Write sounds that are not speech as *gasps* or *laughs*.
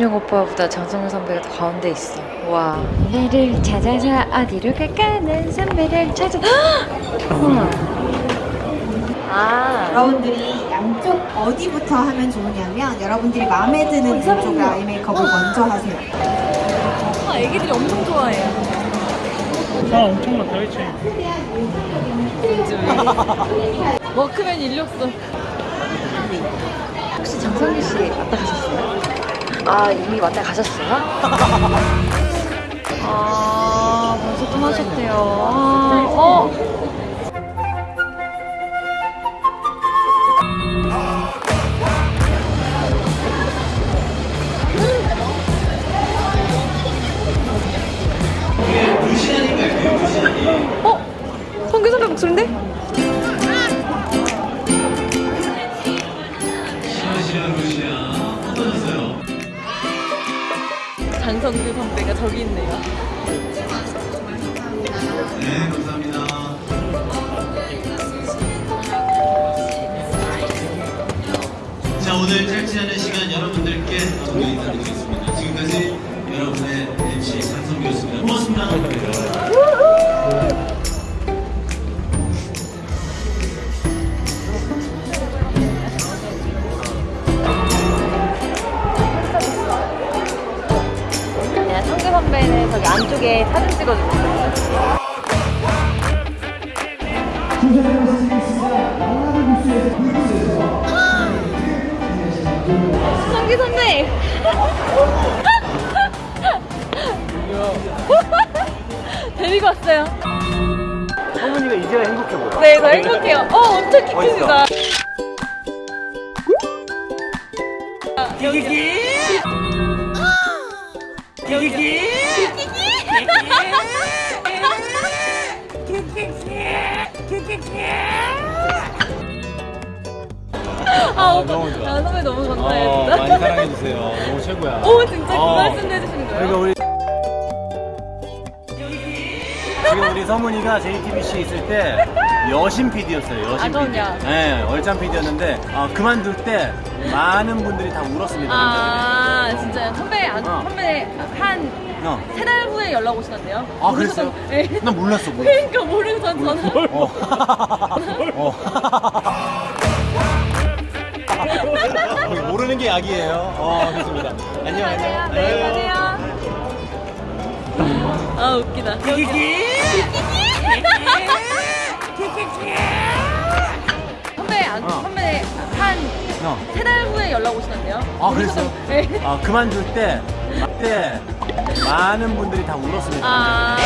준영 오빠보다 장성우 선배가 더 가운데 있어. 와. 너를 찾아서 어디로 갈까는 선배를 찾아. *gasps* 우와. 아. 여러분들이 양쪽 어디부터 하면 좋으냐면 여러분들이 마음에 드는 이쪽 아이 메이크업을 먼저 하세요. 아, 애기들이 엄청 좋아해요. 아 엄청 많다 그치? 워크맨 인력서. 혹시 장성기 씨 왔다 가셨어요? 아 이미 왔다 가셨어요? *laughs* 아 벌써 떠나셨대요. 아, 어. 어? 성규 선배 목소리인데? 장성규 선배가 저기 있네요. 네, 감사합니다. 자, 오늘 짧지 않은 시간 안쪽에 사진 찍어주고 있어요. 성규 선배! *laughs* 데리고 왔어요. 어머니가 이제야 행복해 보여 네, 저 행복해요. 어, 엄청. 아, 오빠. 너무 좋 아. 아, 선배 너무 어, 감사해요. 많이 진짜. 사랑해주세요 너무 최고야 오, 진짜 그 어. 말씀도 해주시는 거예요? 그러니까 우리 지금 우리 서문이가 JTBC 있을 때 여신 PD였어요 여신 아, PD 그럼요. 네 얼짱 PD였는데 그만둘 때 많은 분들이 다 울었습니다 아, 진짜요? 선배, 안, 어. 선배 한 어. 세달 후에 연락 오시던데요? 아 그랬어요? 네. 난 몰랐어 몰랐어 그러니까 모르고 전 전화. 어. *laughs* 어. 어, 약이에요. 어, 좋습니다. 안녕, 안녕. 네, 가세요. 아, 웃기다. 선배, 안, 어. 선배 한 세달 어. 후에 연락 오시던데요? 아? 모르셨던- 네. 아, 그만둘 때, 그때 많은 분들이 다 울었습니다. 아,